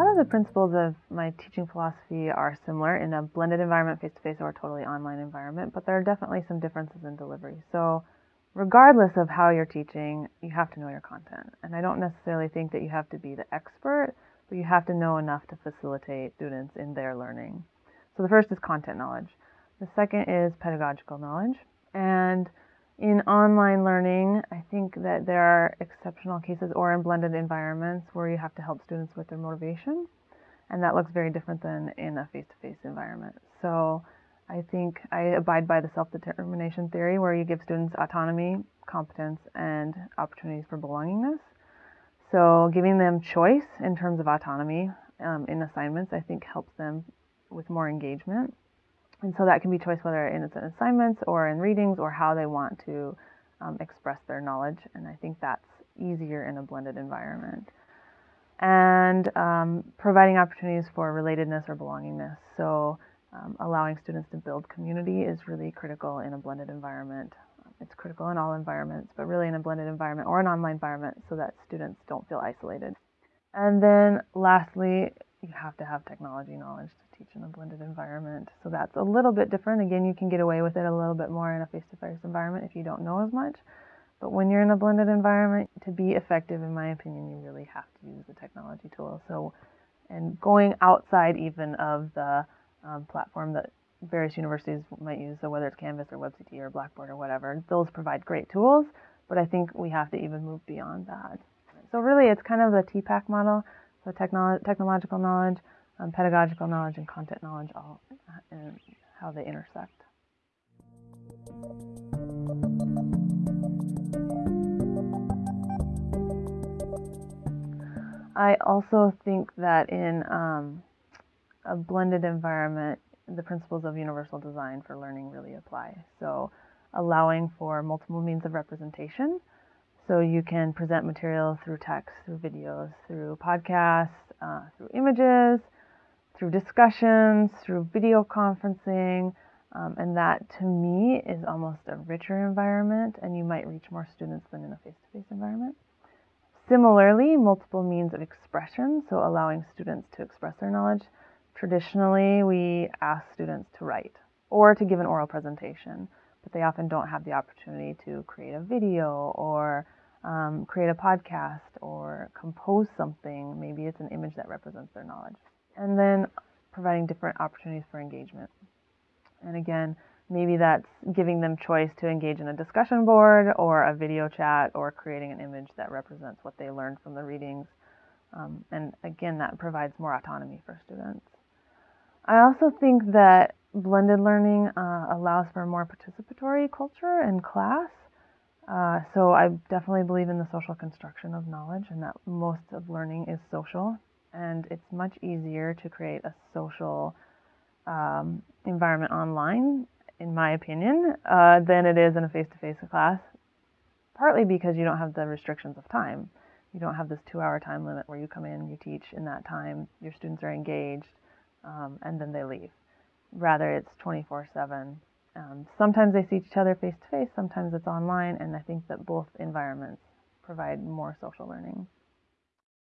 lot of the principles of my teaching philosophy are similar in a blended environment, face to face, or a totally online environment, but there are definitely some differences in delivery. So, regardless of how you're teaching, you have to know your content. And I don't necessarily think that you have to be the expert, but you have to know enough to facilitate students in their learning. So, the first is content knowledge, the second is pedagogical knowledge. And in online learning, I think that there are exceptional cases or in blended environments where you have to help students with their motivation. And that looks very different than in a face to face environment. So I think I abide by the self determination theory where you give students autonomy, competence, and opportunities for belongingness. So giving them choice in terms of autonomy um, in assignments, I think helps them with more engagement. And so that can be choice whether in assignments or in readings or how they want to um, express their knowledge. And I think that's easier in a blended environment. And um, providing opportunities for relatedness or belongingness. So um, allowing students to build community is really critical in a blended environment. It's critical in all environments, but really in a blended environment or an online environment so that students don't feel isolated. And then lastly, you have to have technology knowledge to teach in a blended environment. So that's a little bit different. Again, you can get away with it a little bit more in a face-to-face environment if you don't know as much. But when you're in a blended environment, to be effective, in my opinion, you really have to use the technology tools. So, and going outside even of the um, platform that various universities might use, so whether it's Canvas or WebCT or Blackboard or whatever, those provide great tools. But I think we have to even move beyond that. So really, it's kind of the TPACK model. So technolo- technological knowledge, um, pedagogical knowledge and content knowledge all and how they intersect. I also think that in um, a blended environment, the principles of universal design for learning really apply. So, allowing for multiple means of representation. So, you can present material through text, through videos, through podcasts, uh, through images, through discussions, through video conferencing, um, and that to me is almost a richer environment, and you might reach more students than in a face to face environment. Similarly, multiple means of expression, so allowing students to express their knowledge. Traditionally, we ask students to write or to give an oral presentation, but they often don't have the opportunity to create a video or um, create a podcast or compose something. Maybe it's an image that represents their knowledge and then providing different opportunities for engagement. And again, maybe that's giving them choice to engage in a discussion board or a video chat or creating an image that represents what they learned from the readings. Um, and again, that provides more autonomy for students. I also think that blended learning uh, allows for a more participatory culture in class. Uh, so I definitely believe in the social construction of knowledge and that most of learning is social and it's much easier to create a social um, environment online, in my opinion, uh, than it is in a face-to-face class. Partly because you don't have the restrictions of time. You don't have this two-hour time limit where you come in, you teach in that time, your students are engaged, um, and then they leave. Rather, it's 24/7. Um, sometimes they see each other face to face, sometimes it's online, and I think that both environments provide more social learning.